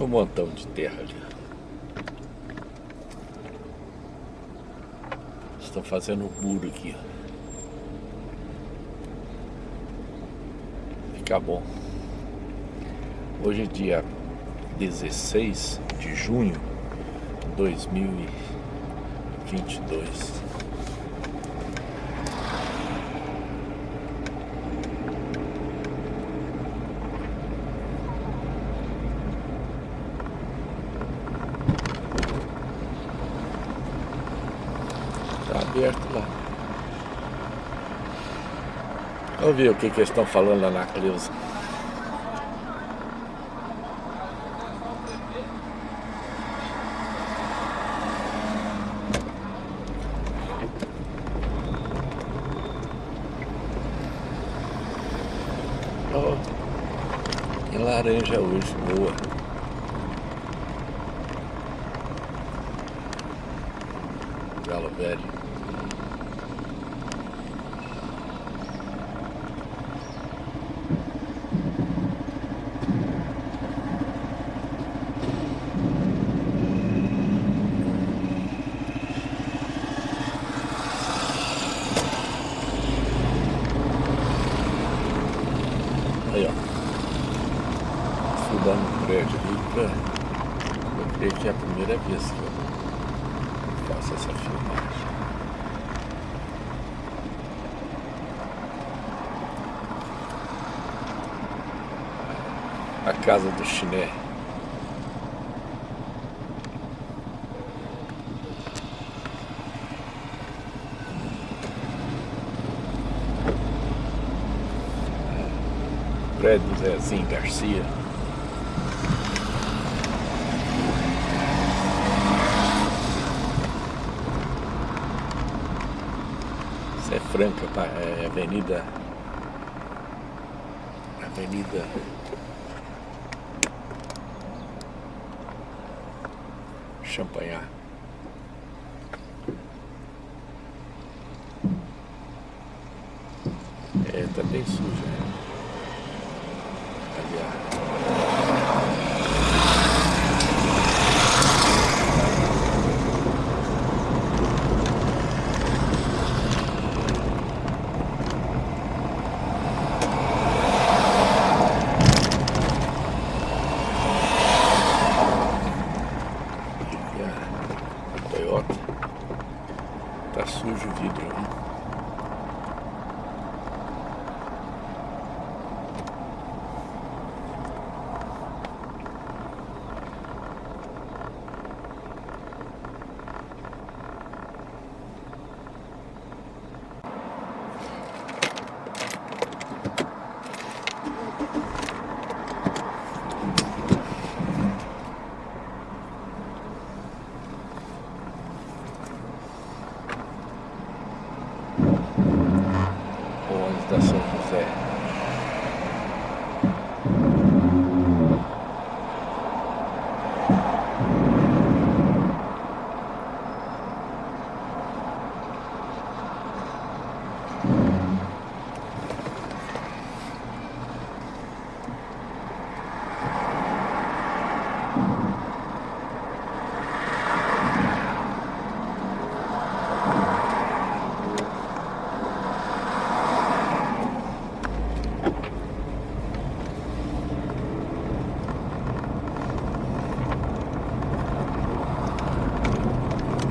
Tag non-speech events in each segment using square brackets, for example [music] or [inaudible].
Um montão de terra ali. Estão fazendo um muro aqui. Fica bom. Hoje é dia 16 de junho de 2022. aberto lá. Vamos ver o que, que eles estão falando lá na Cleusa. Oh, que laranja hoje, boa. Galo velho. Aí, ó. Estudando o prédio ali pra... Eu creio que é a primeira vez que eu faço essa filmagem. A casa do chiné. prédio Zezinho Garcia. Isso é Franca, é Avenida. Avenida. Champanhar. É, tá bem sujo, né? Toyota. Tá sujo o vidro ali. da São José.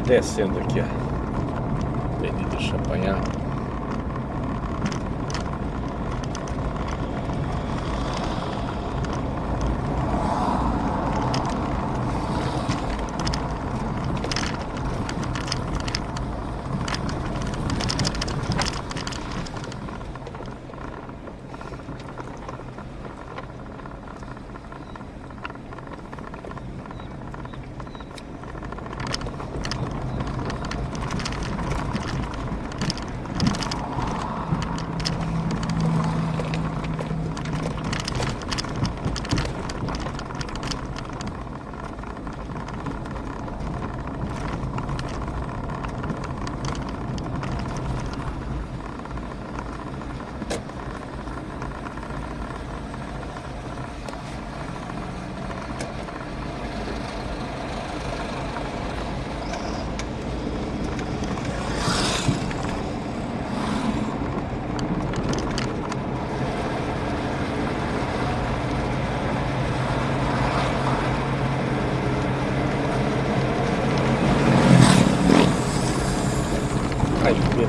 Descendo aqui, ó.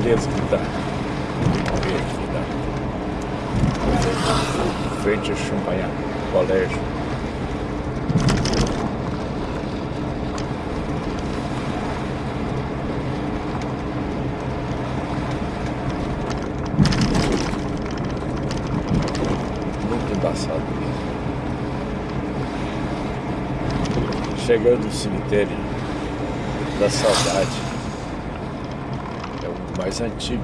Certeza que tá. Vamos? Frente a Champagnat, colégio. Muito embaçado mesmo. Chegando no cemitério da saudade mais antigo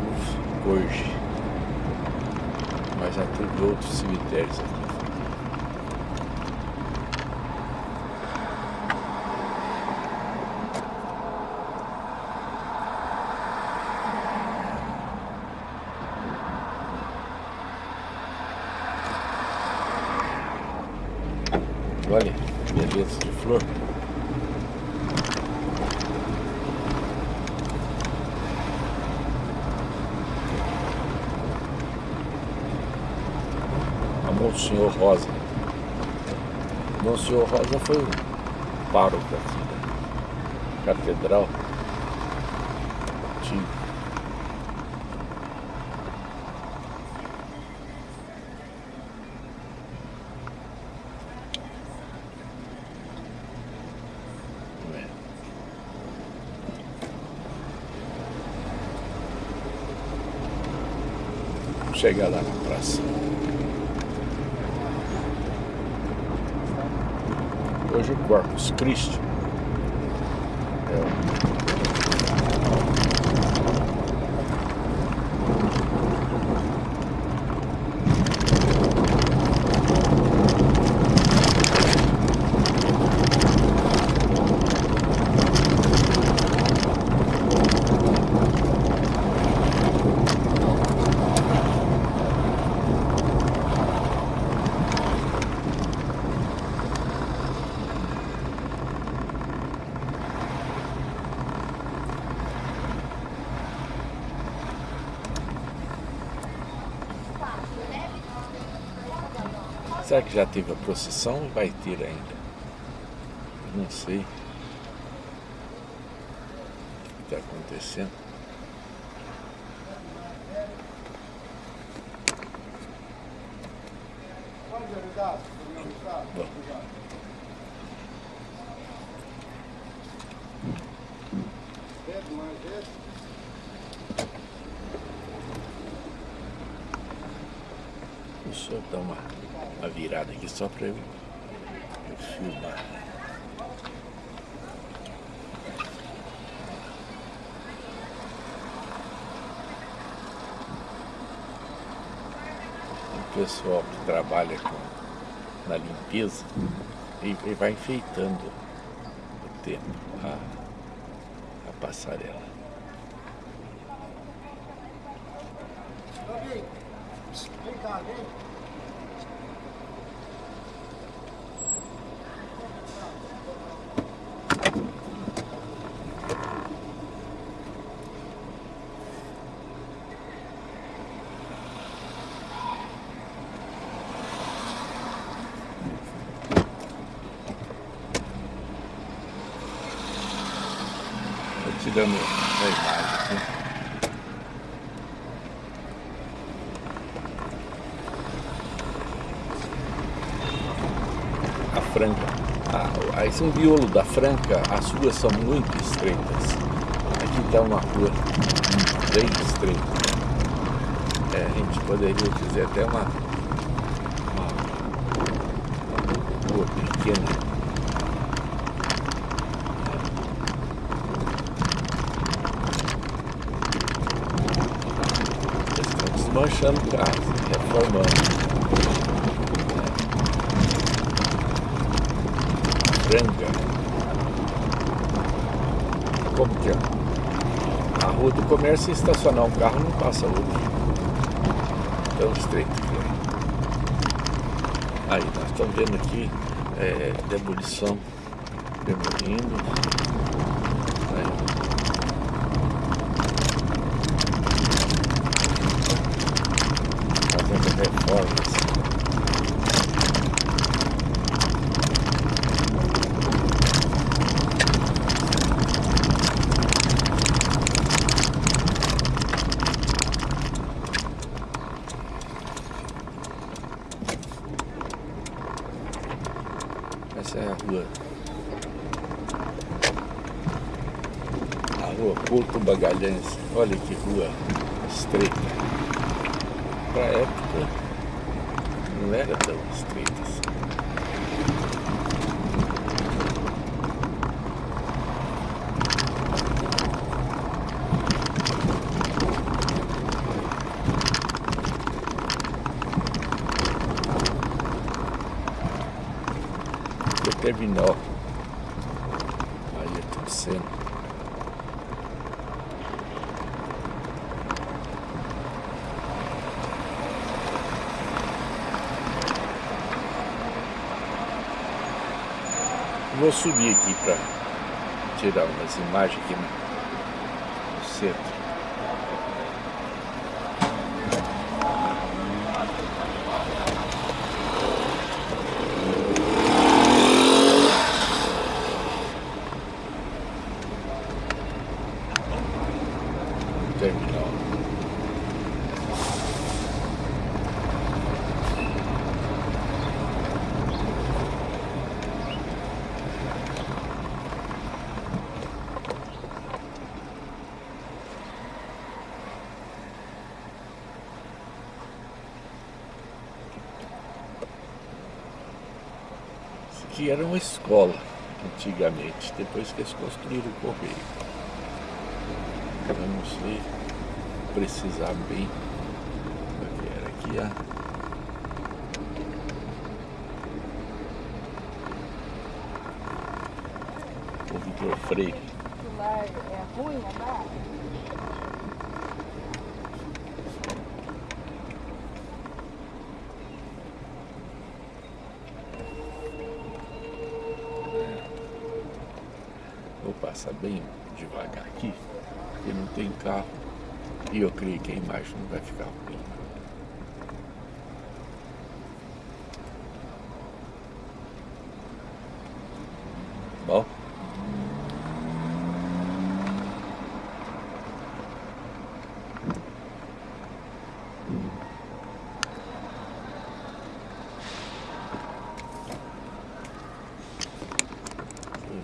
hoje, mas já teve outros cemitérios aqui. Olha, beleza de flor. Monsenhor Rosa. Monsenhor Rosa foi o pároco aqui da catedral antiga. chegar lá na praça. hoje o Corpus Christi. É Será que já teve a procissão ou vai ter ainda? Não sei. O que está acontecendo? Bom. Deixa eu dar uma uma eu, eu filmar. O pessoal que trabalha com, na limpeza e, e vai enfeitando o tempo, a, a passarela. A imagem aqui. A Franca. Ah, esse um biolo da Franca, as ruas são muito estreitas. Aqui está uma rua bem estreita. É, a gente poderia dizer até uma, uma, uma rua pequena. Desmanchando casa, reformando. Franga. Como que é? A rua do comércio, estacionar um carro não passa hoje. Tão estreito que é. Aí, nós estamos vendo aqui é, demolição, demolindo. Essa a rua. A rua Porto Bagalhães. Olha que rua estreita. Para a época não era tão estreita assim. terminal. Aí é tudo sendo. Vou subir aqui para tirar umas imagens aqui no centro. terminal. Isso era uma escola antigamente, depois que eles construíram o correio. Vamos ver, precisar bem do que era aqui, ó. O Vitor Freire. É ruim andar? Vou passar bem devagar aqui, porque não tem carro. E eu creio que a imagem não vai ficar ruim. Bom.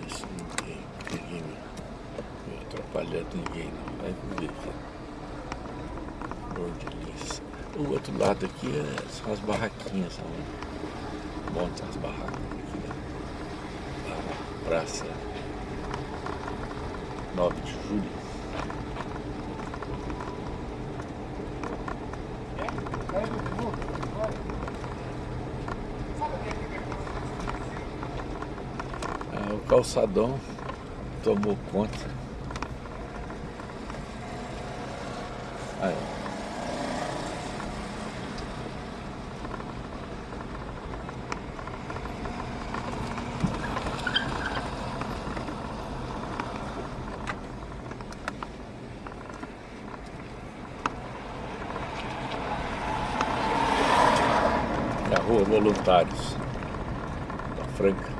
Isso não tem ninguém me, me atrapalhando ninguém não. Vai ver aqui. Bordelista. O outro lado aqui é, são as barraquinhas, onde montam as barracas aqui né? na praça 9 de julho. Ah, o calçadão tomou conta. Aí, ó. É a rua Voluntários da Franca.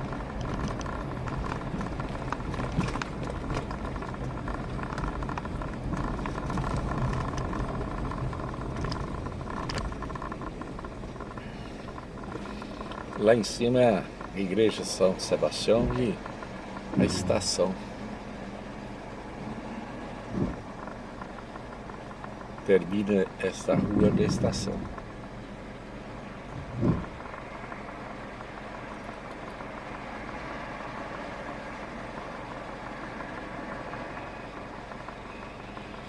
Lá em cima é a Igreja São Sebastião e a estação. Termina esta rua da estação.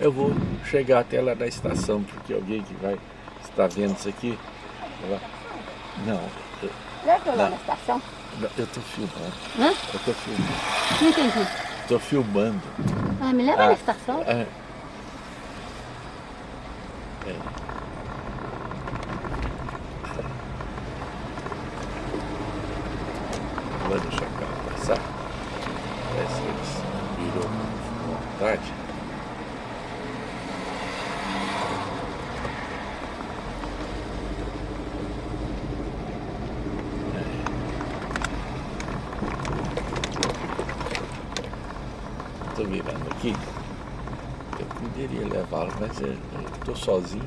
Eu vou chegar até lá da estação, porque alguém que vai estar vendo isso aqui. vai- Não, eu, que eu lá Não. na estação? não, eu tô filmando. Hã? Eu tô filmando. Não entendi. Tô filmando. Ah, me leva Ah. na estação? É. sozinho.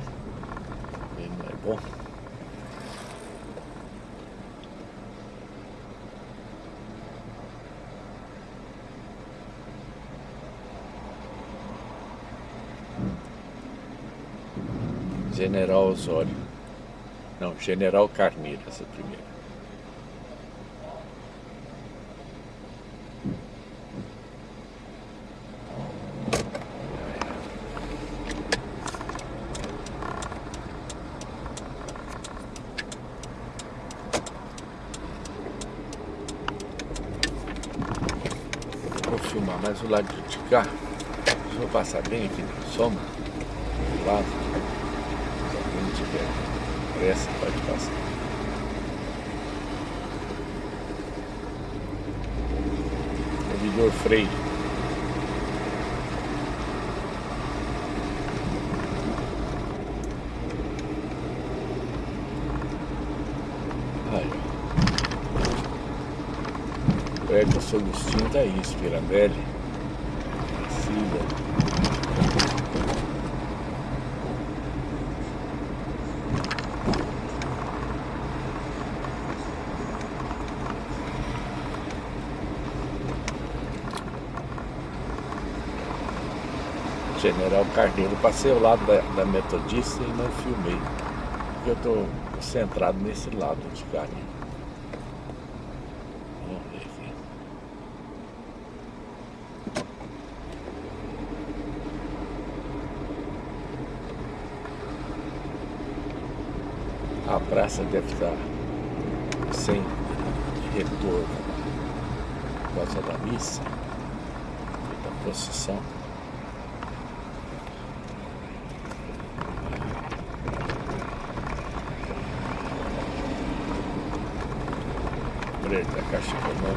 Ele não é bom. General Osório. Não, General Carneiro, essa primeira. Mais o lado de cá. Vou passar bem aqui na sombra. Do lado. Se alguém tiver pressa, pode passar. Freire. Aí. O Edson Agostinho tá aí, Spirandelli. General Carneiro. Passei ao lado da, da Metodista e não filmei. Porque eu estou concentrado nesse lado de cá. A praça deve estar sem retorno por causa da missa, da procissão. Eu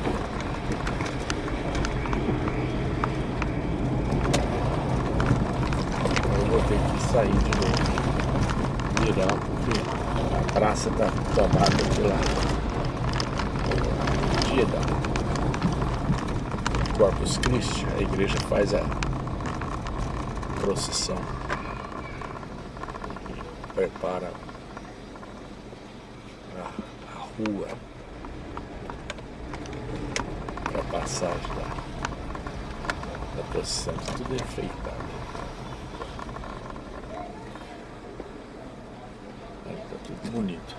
vou ter que sair de novo, virar, porque a praça está tomada pela dia da Corpus Christi, a igreja faz a procissão. Prepara a, a rua passagem da, da procissão, tudo enfeitado. Aí tá tudo bonito.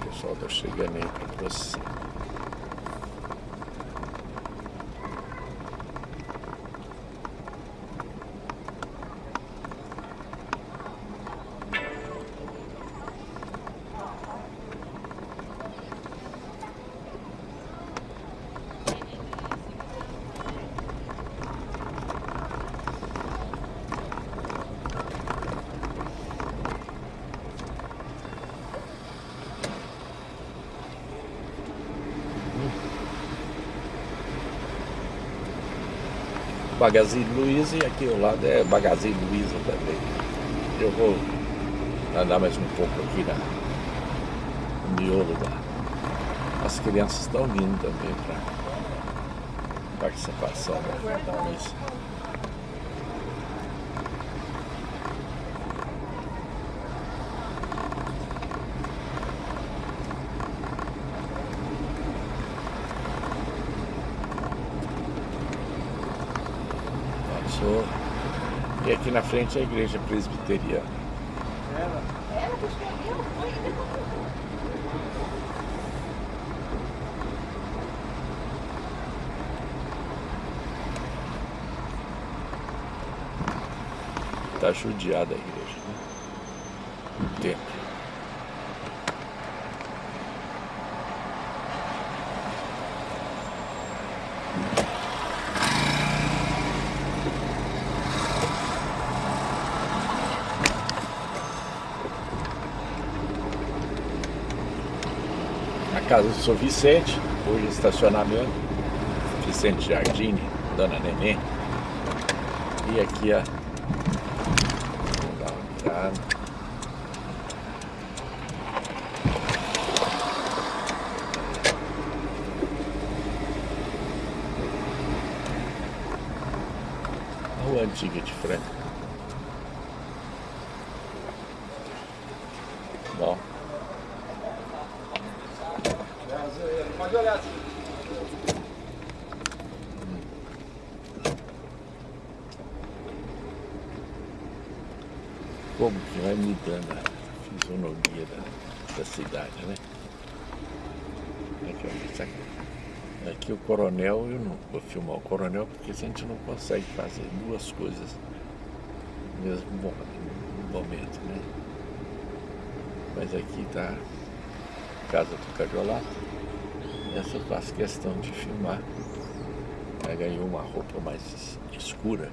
O pessoal tá chegando aí para procissão. Magazine Luiza e aqui ao lado é Magazine Luiza também. Eu vou andar mais um pouco aqui na, no miolo da. As crianças estão vindo também para participação da missa. E aqui na frente é a igreja presbiteriana. Ela? Ela que escreveu, foi. Tá judiada a igreja, né? O templo. Casa do Vicente, hoje estacionamento, Vicente Jardim, Dona Neném. E aqui a. Vamos dar uma virada. A rua antiga de Franca. como que vai mudando a fisionomia da, da cidade, né? Aqui, ó, aqui o coronel, eu não vou filmar o coronel porque a gente não consegue fazer duas coisas no mesmo momento, né? Mas aqui está a casa do Cadiolato. Essa faço questão de filmar. Ela ganhou uma roupa mais escura.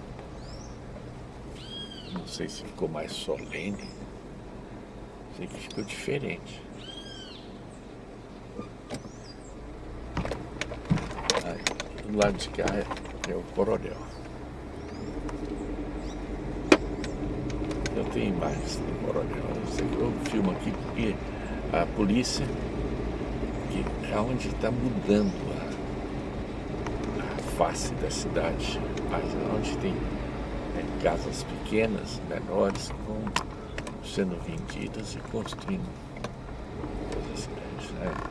Não sei se ficou mais solene. Sei que ficou diferente. Do lado de cá é, é o coronel. Eu tenho imagens do coronel. Eu filmo aqui porque a polícia, que é onde está mudando a, a, face da cidade, mas onde tem é, casas pequenas, menores, vão sendo vendidas e construindo coisas grandes. Né?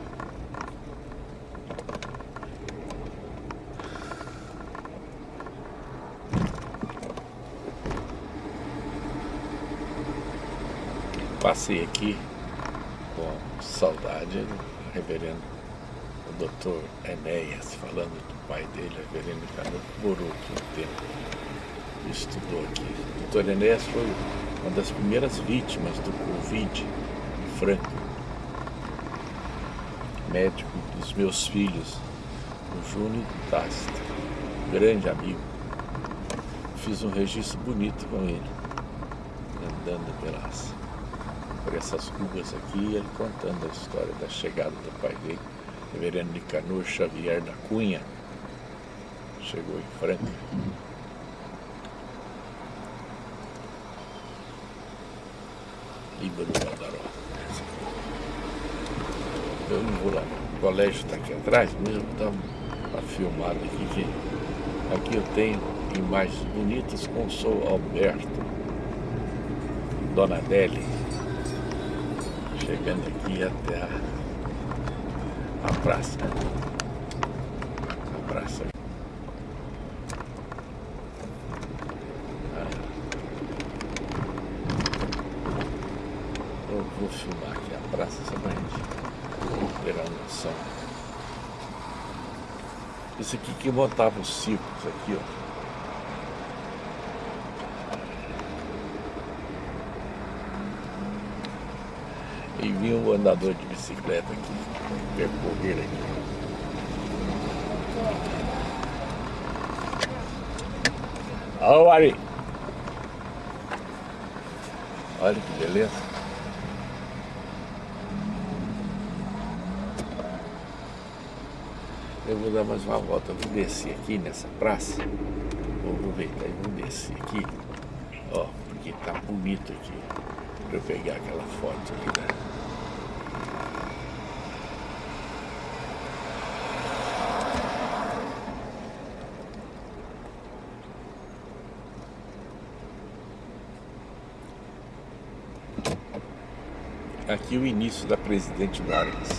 Passei aqui com saudade do reverendo o doutor Enéas, falando do pai dele, reverendo Cano, morou aqui um tempo, estudou aqui. O doutor Enéas foi uma das primeiras vítimas do Covid em Franca, médico dos meus filhos, o Júnior Tasta, grande amigo. Fiz um registro bonito com ele, andando pelas essas ruas aqui, ele contando a história da chegada do pai dele, reverendo Nicanor Xavier da Cunha, chegou em Franca. Líbano Valdaró. Eu não vou lá, o colégio está aqui atrás, mesmo estamos tá filmado aqui, aqui eu tenho imagens bonitas com o Sou Alberto, Dona Adélia, chegando aqui até a, a praça. A praça. Ah. Eu vou filmar aqui a praça só pra gente ter a noção. Esse aqui que montava os circos aqui, ó. Vi um andador de bicicleta aqui, percorrer aqui. Alô, Ari! Olha que beleza. Eu vou dar mais uma volta, vou descer aqui nessa praça. Vou aproveitar e vou descer aqui. Ó, porque tá bonito aqui. Pra eu pegar aquela foto ali, né? Aqui o início da Presidente Vargas.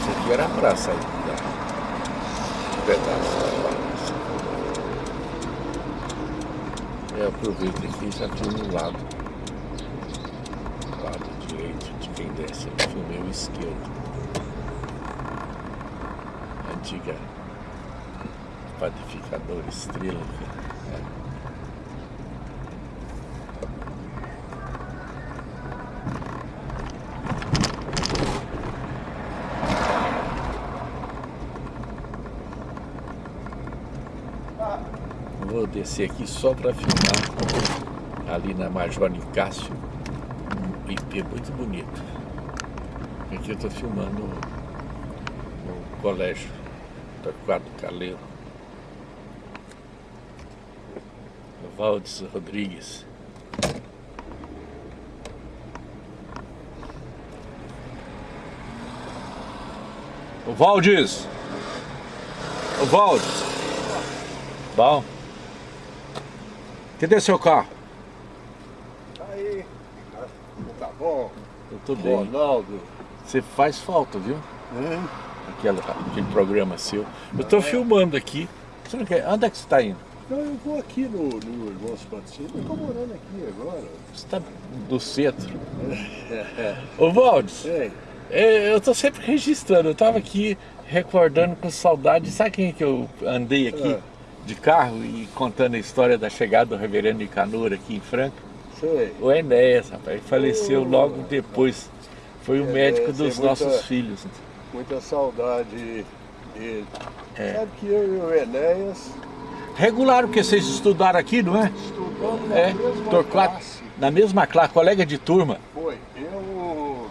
Isso aqui era a praça aí, da, pedaço da Vargas. Eu aproveito aqui e já filmo no lado, lado direito de quem desce, filmei o esquerdo. Antiga padificadora estrela. Né? Vou descer aqui só para filmar ali na Major Nicásio, um IP muito bonito. Aqui eu estou filmando no colégio Torquato Caleiro. Valdes Rodrigues. O Valdes! O Valdes! Bom. Cadê seu carro? Tá aí. Tá bom. Eu tô bem. Ronaldo. Você faz falta, viu? Hum? Aquela, aquele programa seu. Eu tô filmando aqui. Você não quer? Onde é que você tá indo? Então eu vou aqui no, no Irmãos Patrocínio, eu estou morando aqui agora. Você está do centro. [laughs] Ô Valdes, Ei, é, eu tô sempre registrando, eu tava aqui recordando com saudade, sabe quem é que eu andei aqui Ah. De carro e contando a história da chegada do reverendo Nicanor aqui em Franca? sei. O Enéas, rapaz, ele faleceu Oh. logo depois, foi o Enéas, médico dos muita- nossos filhos. Muita saudade dele. É. Sabe que eu e o Enéas Regular, porque vocês estudaram aqui, não é? estudamos na É, mesma Torquato, classe. na mesma classe, colega de turma. Foi. Eu,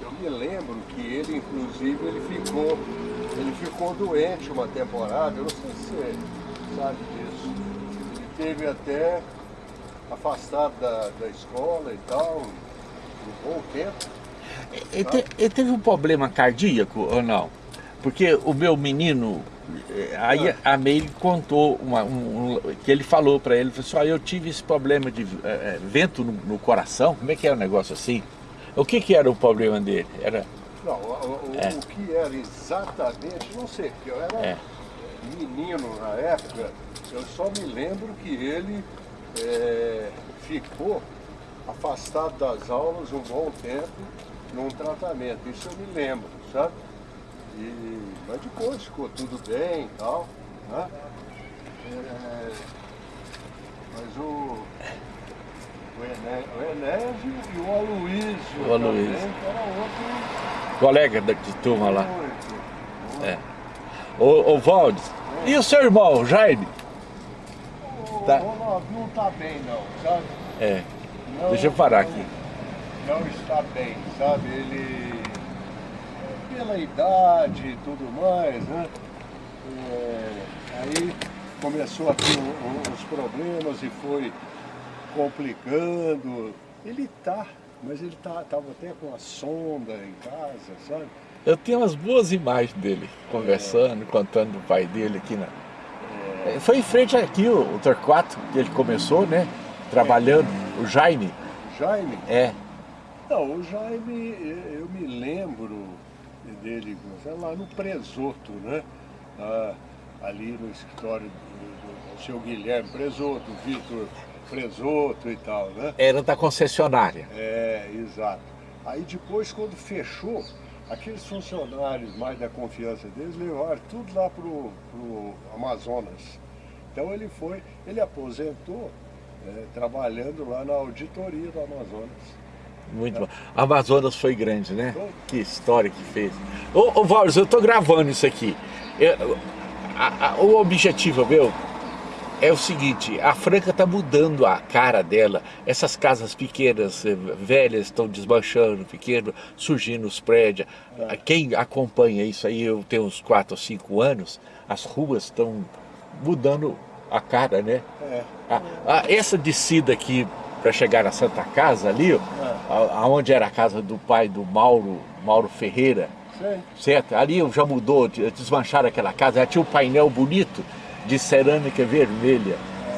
eu me lembro que ele, inclusive, ele ficou, ele ficou doente uma temporada, eu não sei se sabe disso. Ele teve até afastado da, da escola e tal, um bom tempo. Ele, te- ele teve um problema cardíaco ou não? Porque o meu menino, eh, aí a Meire contou uma- um- um- que ele falou para ele, falou assim, "Ó, eu tive esse problema de eh, vento no, no coração, como é que é o negócio assim? O que que era o problema dele? Era, Não, o, o- É. o que era exatamente, não sei, porque eu era É. menino na época, eu só me lembro que ele é, ficou afastado das aulas um bom tempo num tratamento, isso eu me lembro, sabe? E, mas depois ficou tudo bem e tal, né? É, mas o, o, Ené, o Enésio e o Aloysio O Aloysio. também, era outro colega da- de turma lá. muito. É. Ô, ô Valdes, e o seu irmão, Jaime? O Tá. Ronaldo não tá bem não, sabe? É, Não- deixa eu parar aqui. Não está bem, sabe? Ele, é, pela idade e tudo mais, né? É, aí começou a ter os problemas e foi complicando. Ele tá, mas ele tá, tava até com a sonda em casa, sabe? Eu tenho umas boas imagens dele, conversando, contando do pai dele aqui na... É, Foi em frente aqui o, o Torquato, que ele começou, né? Trabalhando, o Jaime. Jaime, É, Não, o Jaime, eu me lembro dele sei lá no Presoto, né? Ah, ali no escritório do, do, do seu Guilherme Presoto, Vitor Presoto e tal, né? era da concessionária. É, exato. Aí depois, quando fechou, aqueles funcionários mais da confiança deles levaram tudo lá pro, pro Amazonas. Então ele foi, ele aposentou eh, trabalhando lá na auditoria do Amazonas. Muito bom. Amazonas foi grande, né? Que história que fez. Ô, ô eu tô gravando isso aqui. Eu- a- a- o objetivo meu é o seguinte, a Franca tá mudando a cara dela. Essas casas pequenas, eh, velhas, estão desmanchando, pequeno, surgindo os prédios. Quem acompanha isso aí, eu tenho uns 4 ou 5 anos, as ruas estão mudando a cara, né? É. Ah, ah, essa descida aqui para chegar na Santa Casa ali, ó, a- aonde era a casa do pai do Mauro, Mauro Ferreira, Sei. certo? Ali já mudou, de- desmancharam aquela casa, já tinha um painel bonito de cerâmica vermelha.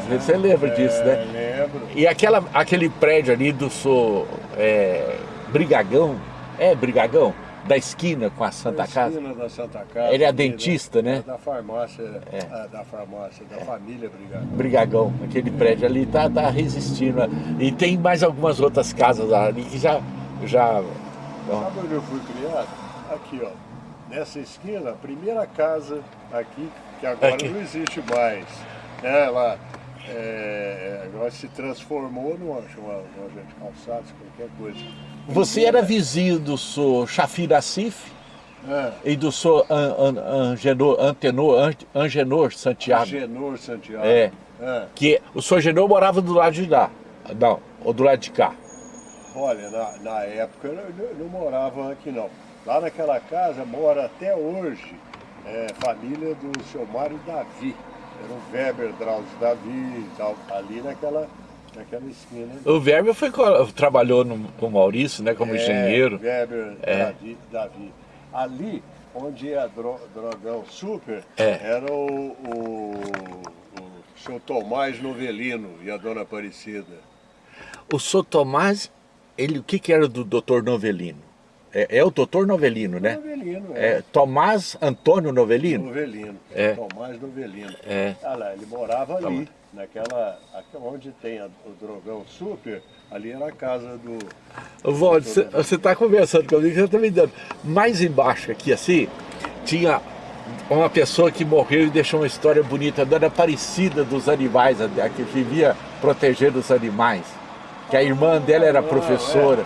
Você lembra disso, É, né? lembro. E aquela, aquele prédio ali do seu é, Brigagão, é Brigagão? Da esquina com a Santa Na Casa. esquina da Santa Casa. Ele é ali, dentista, né? Da farmácia, É. ah, da farmácia, da família Brigado. Brigagão, aquele prédio ali tá, tá resistindo. E tem mais algumas outras casas ali que já. já Sabe onde eu fui criado? Aqui, ó. Nessa esquina, a primeira casa aqui, que agora Aqui. não existe mais. né? Ela é, agora se transformou numa, numa loja de calçados, qualquer coisa. você era vizinho do seu Chafira Cif É, e do seu An, An, Angenor, Antenor, An- Angenor Santiago. Genor Santiago. É. É. Que o seu Angenor morava do lado de lá. Não, ou do lado de cá. Olha, na, na época eu não, não morava aqui não. Lá naquela casa mora até hoje é, família do seu Mário Davi. Era o Weber Drauzio Davi ali naquela, naquela esquina. O Verbo foi, trabalhou no, com o Maurício, né, como É, engenheiro. Weber É. Davi, Davi. Ali, onde é dro, Drogão Super, É. era o, o, o seu Tomás Novelino e a dona Aparecida. O seu Tomás, ele, o que, que era do doutor Novelino? É, é o doutor Novelino, né? Novelino, É é. Tomás Antônio Novelino? Novelino. É. Tomás Novelino. É. Ah lá, ele morava ali, Toma. naquela, aquela onde tem a- o drogão super, ali era a casa do... Valde, você- você está conversando comigo, você está me dando. Mais embaixo aqui, assim, tinha uma pessoa que morreu e deixou uma história bonita, a dona Aparecida dos animais, a que vivia protegendo os animais. Que a irmã dela era professora.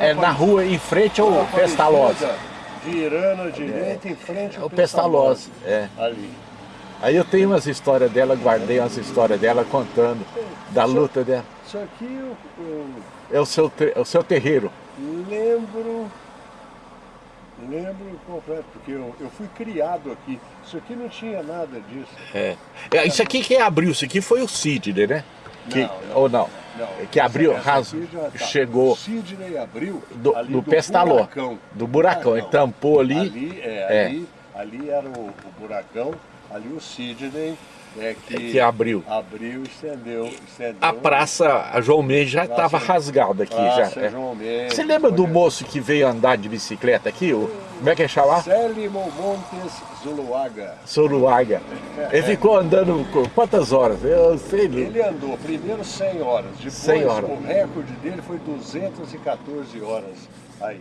É, é na rua, em frente ao Pestalozzi. Virando à direita, em frente É ao o Pestalozzi, é. Ali. Aí eu tenho umas histórias dela, guardei umas histórias dela contando da luta dela. Isso aqui É o seu, é o seu terreiro. lembro, lembro completo, porque eu, eu fui criado aqui. Isso aqui não tinha nada disso. É. É, Isso aqui quem abriu, isso aqui foi o Sidney, né? Que- Não, não. ou não? Não, que abriu, já tá. chegou O Sidney abriu do, ali do pestaló, buracão. do buracão, ele tampou ali, Ali, é, É. ali, ali era o, o buracão, ali o Sidney é que, que abriu. abriu e estendeu, estendeu. A praça, a João Mendes já estava rasgada aqui. Praça já, é. João Mendes, Você lembra do moço que veio andar de bicicleta aqui? O, como é que é chamar? Célimo Montes Zuluaga. Soruaga. Ele [laughs] ficou andando quantas horas? Eu sei. Ele andou primeiro 100 horas, depois 100 horas. o recorde dele foi 214 horas. Aí,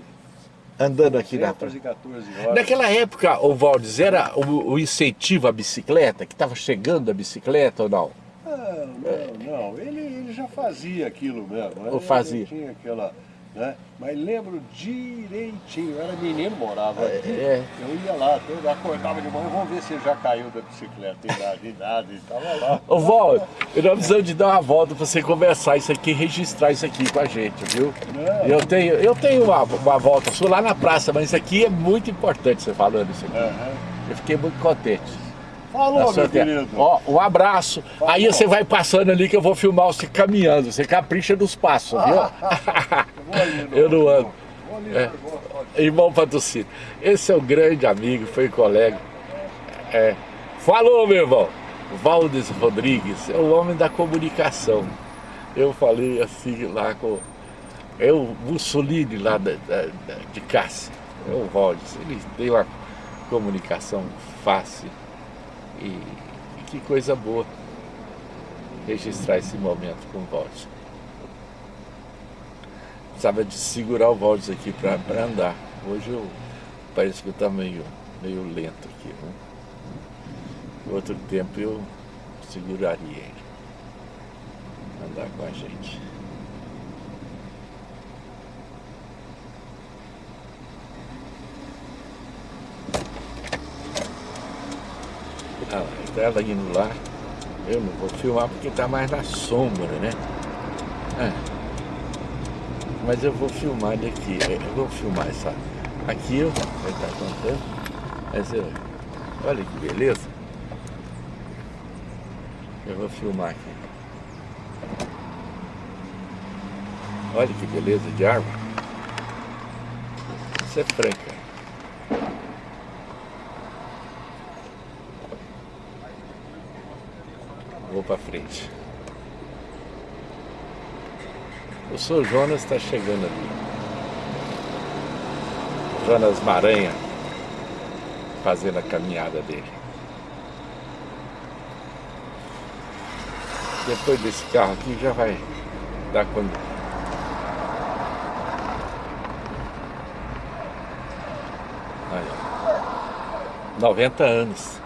Andando aqui na praça. 214 horas. Naquela época, o Valdes, era o, o incentivo à bicicleta, que estava chegando a bicicleta ou não? Não, não, não. Ele, ele já fazia aquilo mesmo. né? Ou fazia. Ele tinha aquela. Né? Mas lembro direitinho, eu era menino, morava aqui. é. Eu ia lá, eu acordava de manhã, vamos ver se já caiu da bicicleta. E nada, e nada, e tava lá. Ô Valdes, nós precisamos de dar uma volta para você conversar isso aqui, registrar isso aqui com a gente, viu? Não. Eu tenho, eu tenho uma, uma volta sua lá na praça, mas isso aqui é muito importante você falando isso aqui. Aham. Eu fiquei muito contente. Falou, Na meu querido. Ó, um abraço. Aí você vai passando ali que eu vou filmar você caminhando. Você capricha dos passos, viu? No- [laughs] Eu não ando. É. Irmão Patrocínio. Esse é um grande amigo, foi colega. É. Falou, meu irmão. Valdes Rodrigues é o homem da comunicação. Eu falei assim lá com. É o Mussolini lá da, da- da- de Cássia. É o Valdes. Ele tem uma comunicação fácil. E, que coisa boa registrar esse momento com o Valdes. Precisava de segurar o Valdes aqui para andar. Hoje eu parece que eu estou meio, meio lento aqui. Né? Outro tempo eu seguraria ele. Andar com a gente. Então ela indo lá. Eu não vou filmar porque está mais na sombra, né? É. Mas eu vou filmar daqui. Eu vou filmar essa. Aqui eu vai estar contando. Mas eu, olha que beleza. Eu vou filmar aqui. Olha que beleza de árvore. Isso é franca. Para frente. O Sr. Jonas está chegando ali. Jonas Maranha fazendo a caminhada dele. Depois desse carro aqui já vai dar quando. Olha. 90 anos.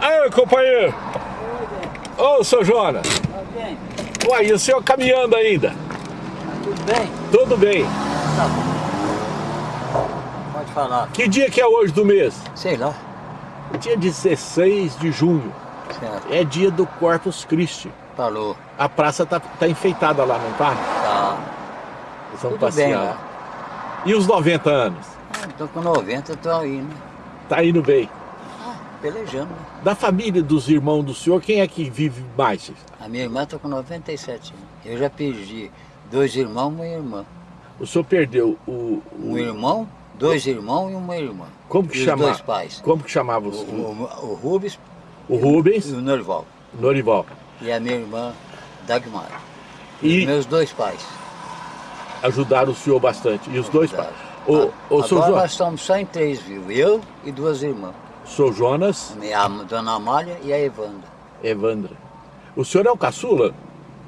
Aí, companheiro! Ô, seu Jonas! Tá? Uai, e o senhor caminhando ainda? Tá tudo bem? Tudo bem. Tá bom. Pode falar. Que dia que é hoje do mês? Sei lá. Dia 16 de junho. Certo. É dia do Corpus Christi. Falou. A praça tá, tá enfeitada lá, não tá? Tá. Eles vão passear. E os 90 anos? Ah, tô com 90, tô aí, né? Tá indo bem. Pelejando, né? Da família dos irmãos do senhor, quem é que vive mais? A minha irmã tá com 97 anos. Eu já perdi dois irmãos e uma irmã. O senhor perdeu o... Um o irmão, dois irmãos e uma irmã. como que os chamava? dois pais. Como que chamava O, os, o, o, o Rubens e Rubens, o Norval. Norival. E a minha irmã, Dagmar. E Meus dois pais. ajudaram o senhor bastante. E os dois pais. ajudaram. O, o Agora nós estamos só em três vivos. Eu e duas irmãs. Seu Jonas, A dona Amália e a Evandra. Evandra. O senhor é o caçula?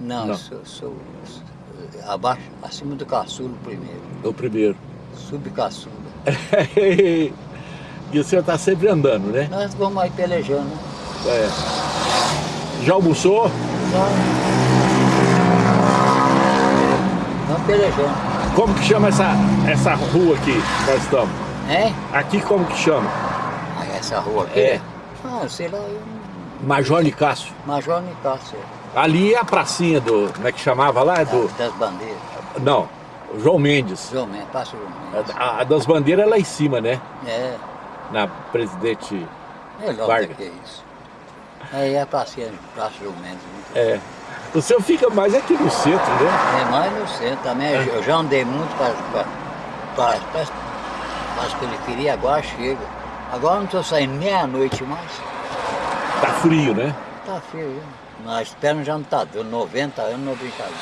Não, Não. Sou, sou abaixo, acima do caçulo primeiro. É o primeiro. Subcaçula. [laughs] e o senhor está sempre andando, né? Nós vamos aí pelejando. É. Já almoçou? Só... Vamos pelejando. Como que chama essa, essa rua aqui que nós estamos? Hein? Aqui como que chama? Ah, essa rua aqui? É. Ah, sei lá, eu... Major Nicásio. Major Nicásio. Ali é a pracinha do. Como é que chamava lá? É Do, Das bandeiras. não, João Mendes. João Mendes, passa João Mendes. A, a das bandeiras é lá em cima, né? É, Na presidente. melhor Vargas. do que isso. Aí é a pracinha, Praça João Mendes. É. O senhor fica mais aqui no centro, né? É mais no centro também. Eu já andei muito para para as periferias, agora chega. Agora não estou saindo meia-noite mais. Tá frio, né? Tá feio, viu? Nas pernas já não tá dando. 90 anos não é brincadeira.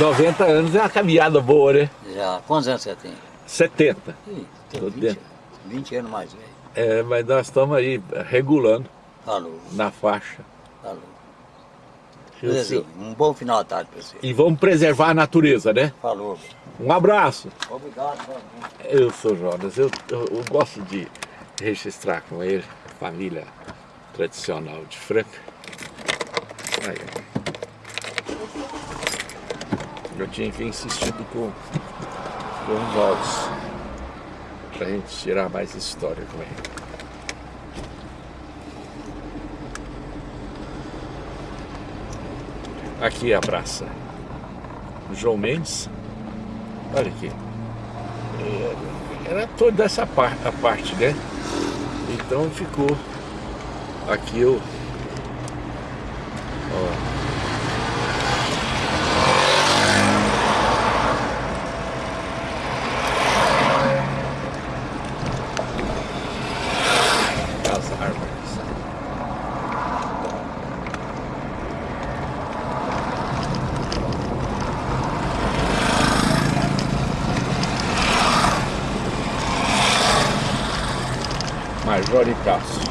90 anos é uma caminhada boa, né? Já. Quantos anos você tem? 70. Ih, Tô tem 20, dentro. 20 anos mais velho. É, mas nós estamos aí regulando Falou, na faixa. falou. Sei. assim, um bom final de tarde para você. E vamos preservar a natureza, né? Falou. Um abraço. Obrigado, Eu sou Jonas, eu, eu, eu gosto de registrar com ele, família tradicional de Franca. Aí. Eu tinha que insistido com, com os áudios, pra gente tirar mais história com ele. Aqui é a praça João Mendes. Olha aqui. Era toda essa par a parte, né? Então ficou aqui o. Ó. As árvores. Major e Cássio.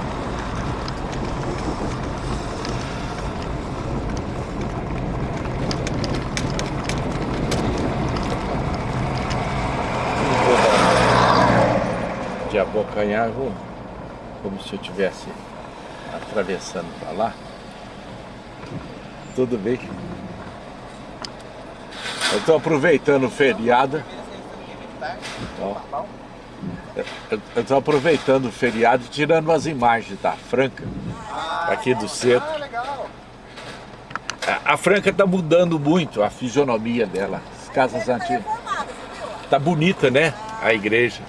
De abocanhar, vou, como se eu estivesse atravessando para lá. Tudo bem. Eu estou aproveitando o feriado. Ó. Eu estou aproveitando o feriado e tirando as imagens da Franca, aqui do centro. A- A Franca está mudando muito a fisionomia dela. As casas antigas. Tá bonita, né? A igreja.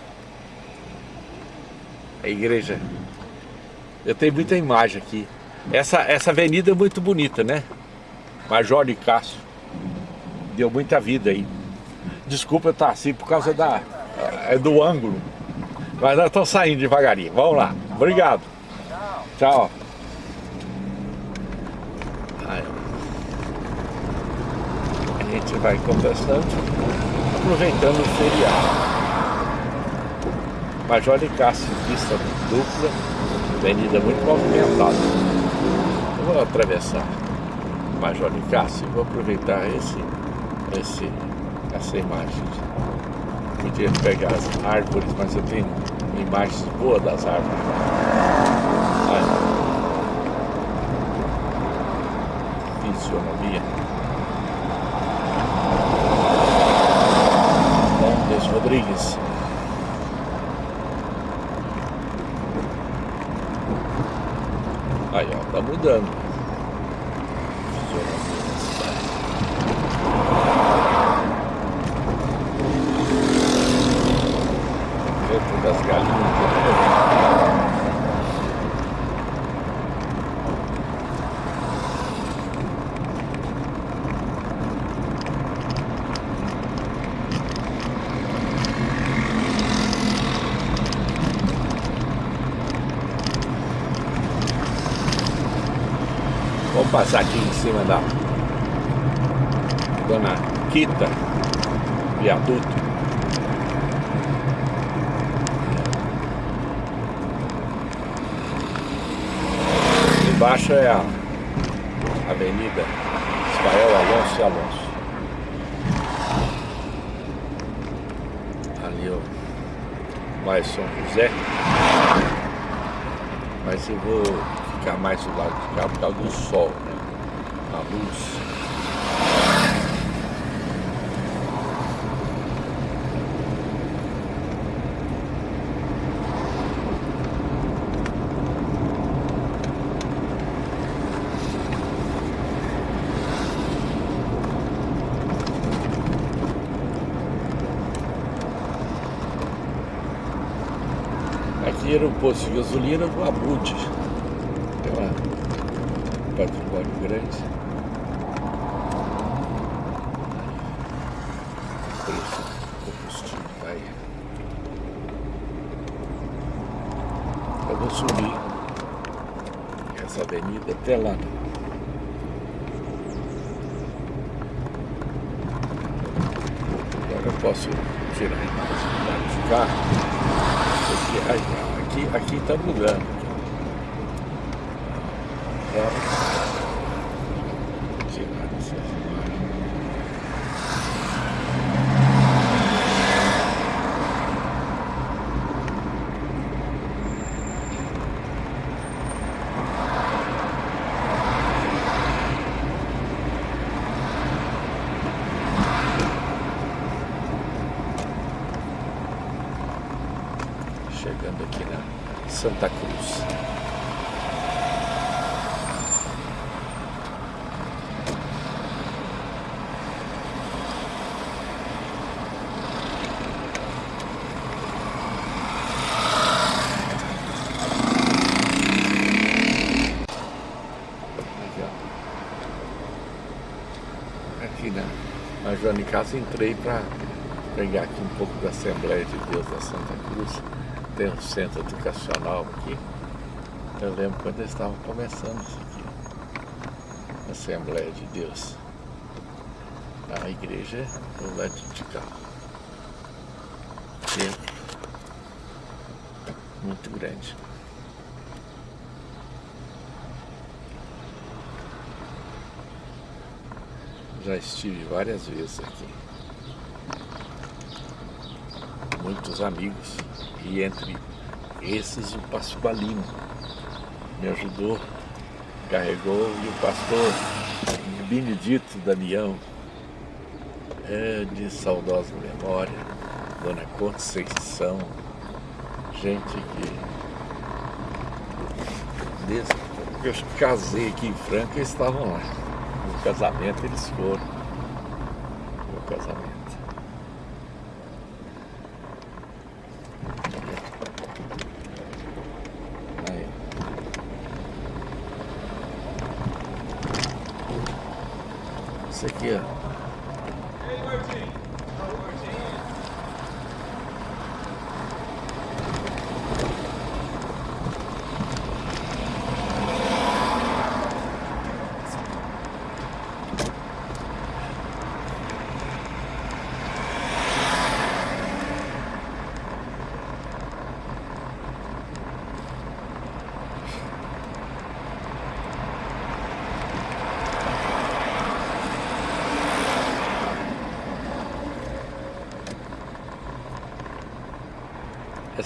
A igreja. Eu tenho muita imagem aqui. Essa, essa avenida é muito bonita, né? Major de Cássio. Deu muita vida aí. Desculpa eu estar assim por causa da, é do ângulo. Mas nós estamos saindo devagarinho. Vamos lá. Obrigado. Tchau. A gente vai conversando, aproveitando o feriado. Major de Cássio, pista dupla, avenida muito movimentada. Eu vou atravessar Major de Cássio e vou aproveitar esse, esse, essa imagem. Podia pegar as árvores, mas eu tenho imagens boas das árvores. Fisionomia. Gomes Rodrigues. Aí, ó, tá mudando. Fisionomia da cidade. Canto das galinhas. Vamos passar aqui em cima da Dona Quita, viaduto. Embaixo é a Avenida Ismael Alonso e Alonso. Ali ó, mais São José. Mas eu vou ficar mais do lado de cá por causa do sol, né? A luz. Aqui era o posto de gasolina do Abud. days. Santa Cruz. Aqui, na, na Joana de Casa entrei para pegar aqui um pouco da Assembleia de Deus da Santa Cruz. Tem um centro educacional aqui. Eu lembro quando eles estavam começando isso aqui. Assembleia de Deus. A igreja do lado de cá. Templo. Muito grande. Já estive várias vezes aqui. Muitos amigos. E entre esses o pastor Balino me ajudou, carregou, e o pastor Benedito Damião, é de saudosa memória, Dona Conceição, gente que desde que eu casei aqui em Franca, eles estavam lá. No casamento eles foram. Aqui, ó.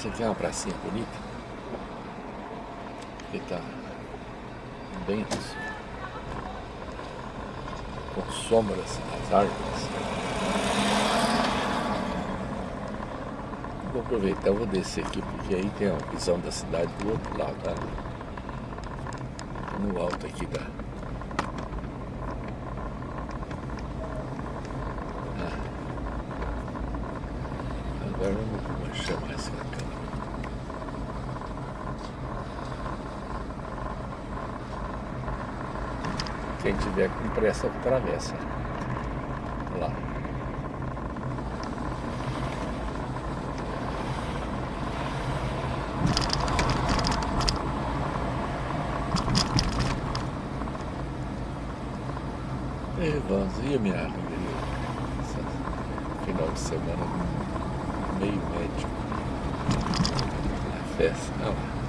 Aqui é uma pracinha bonita. Que tá bem assim, com sombras nas árvores. Vou aproveitar, vou descer aqui, porque aí tem a visão da cidade do outro lado, tá? No alto aqui da, Agora vamos chamar essa câmera. Quem tiver com pressa atravessa. Lá. E vamos, e minha amiga? final de semana meio médico. A festa, não.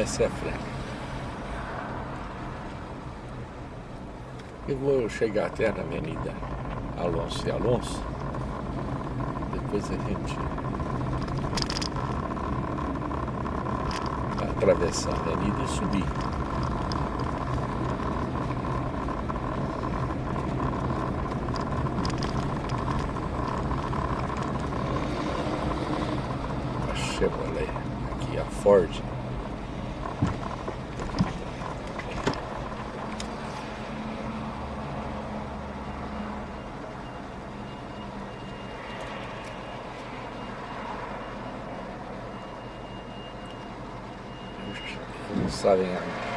Essa é a frente. Eu vou chegar até na Avenida Alonso e Alonso. Depois a gente atravessar a avenida e subir. A Chevrolet, aqui a Ford. não sabem ainda.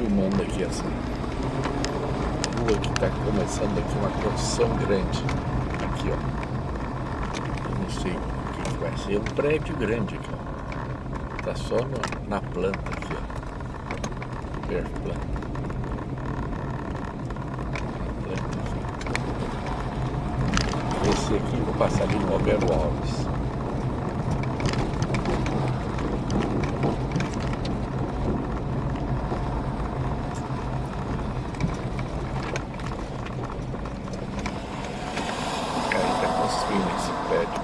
filmando aqui essa rua que está começando aqui uma construção grande. Aqui, ó. Eu não sei o que, vai ser. É um prédio grande aqui, ó. Está só no, na planta aqui, ó. Perto planta. planta aqui. Esse aqui, vou passar ali no Alberto Alves.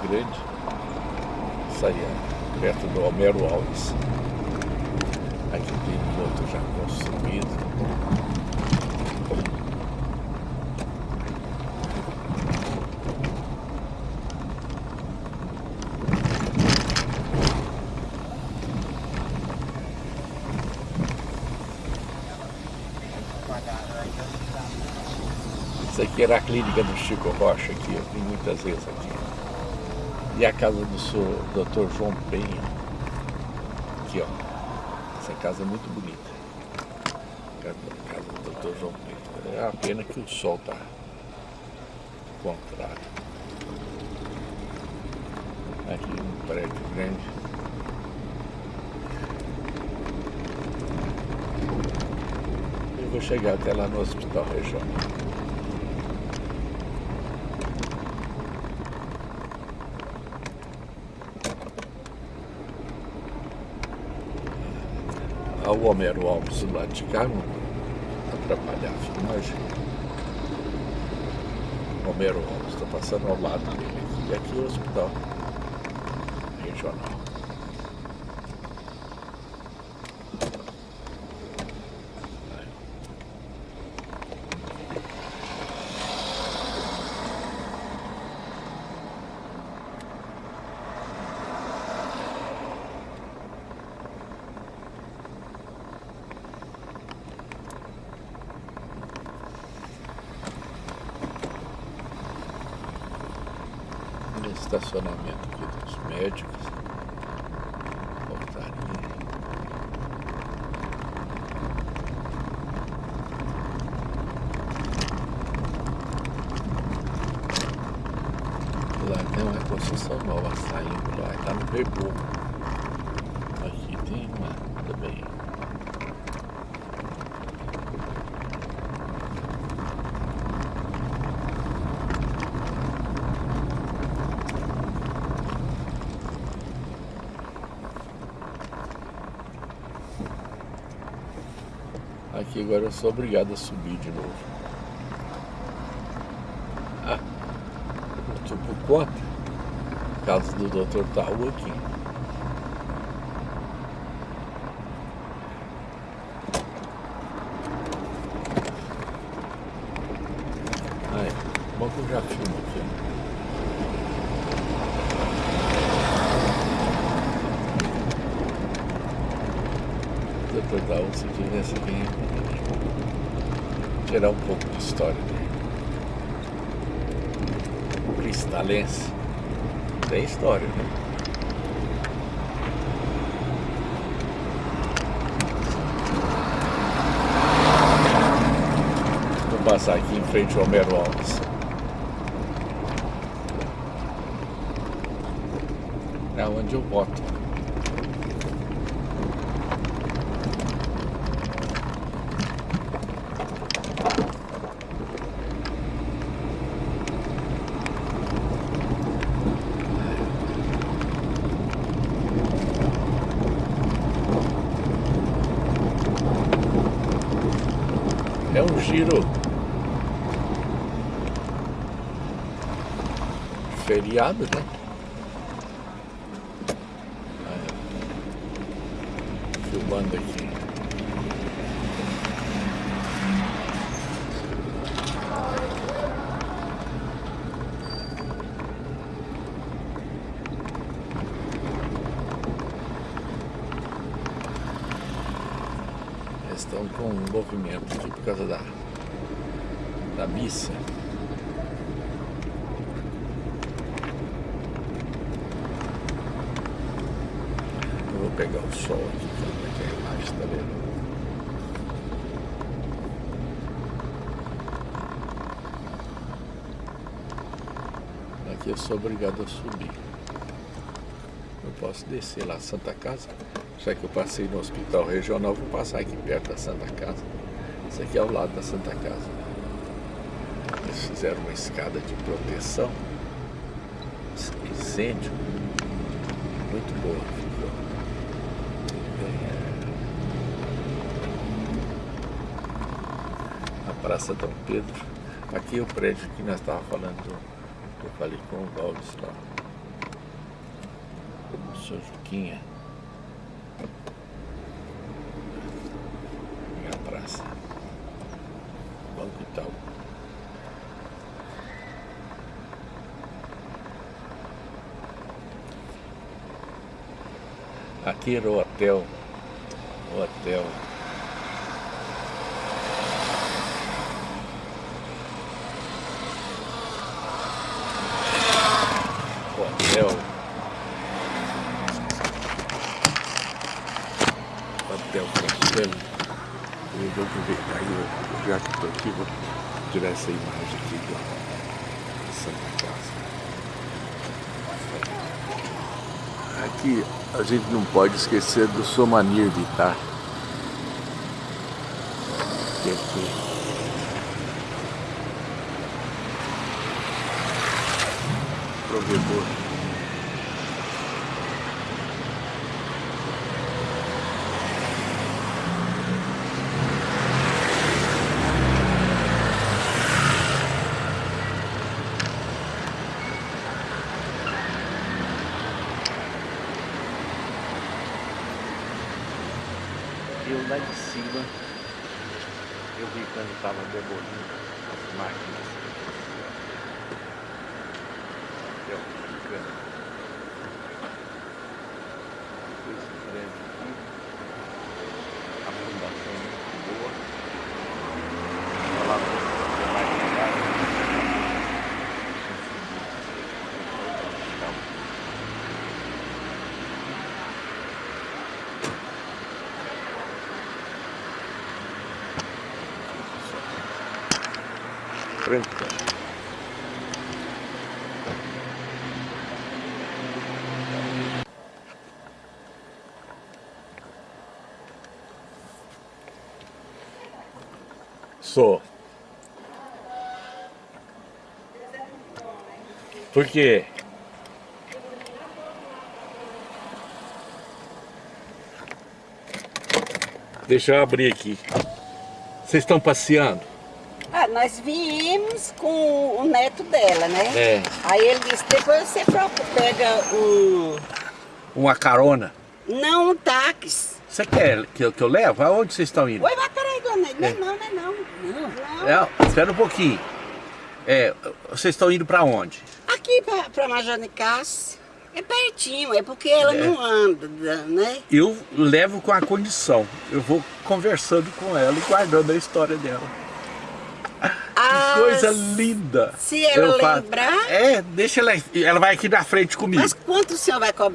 grande, saía perto do Homero Alves. Aqui tem um outro já construído. Era a clínica do Chico Rocha aqui, eu vim muitas vezes aqui. E a casa do senhor, Dr. João Penha. Aqui, ó. Essa casa é muito bonita. A casa do Dr. João Penha. É a pena que o sol tá contrário. Aqui um prédio grande. Eu vou chegar até lá no hospital regional. Ao Homero Alves lado de cá, não atrapalhar a filmagem. Homero Alves, estou passando ao lado dele aqui. Aqui é o hospital regional. aqui, agora eu sou obrigado a subir de novo. Ah, eu estou por conta, casa do Dr. Taú aqui. Dr. Taú, se tivesse aqui, tirar um pouco de história dele. Cristalense. Tem história, né? Vou passar aqui em frente ao Homero Alves. É onde eu boto. É um giro feriado, né? Aí, Filmando aqui. Eles estão com um movimento aqui por causa da, da missa. Eu vou pegar o sol aqui, como é que é a imagem, tá vendo? Aqui eu sou obrigado a subir. Eu posso descer lá Santa Casa. Já que eu passei no hospital regional, vou passar aqui perto da Santa Casa. Isso aqui é ao lado da Santa Casa. Eles fizeram uma escada de proteção. Incêndio. Muito boa. É. A Praça Dom Pedro. Aqui é o prédio que nós estávamos falando. Eu falei com o Valdes lá. O senhor Juquinha. E a praça. Banco Itaú. Aqui era o hotel. O hotel. O hotel. Hotel Castelo. Eu vou aproveitar e já que estou aqui, vou tirar essa imagem aqui da Santa Casa. Aqui a gente não pode esquecer do Somanir Vitar. Que aqui. Provedor. Eu lá de cima, eu vi quando estava demolindo as máquinas. Eu. Esse prédio aqui, a fundação é muito boa. Olha lá, você vai chegar. Franca. Sou. Por quê? Deixa eu abrir aqui. Vocês estão passeando? Ah, nós viemos com o neto dela, né? É. Aí ele disse, depois você procura, pega um... Uma carona. Não, um táxi. Você quer que eu, que eu levo? Aonde vocês estão indo? Oi, mas peraí, dona, não é É. não, não é não. Não, não. É, espera um pouquinho. É, vocês estão indo pra onde? Major Nicásio, é pertinho, é porque ela É. não anda, né? Eu levo com a condição. Eu vou conversando com ela e guardando a história dela. Ah, Que coisa linda. se ela Eu lembrar- É, deixa ela. Ela vai aqui na frente comigo. Mas quanto o senhor vai cobrar?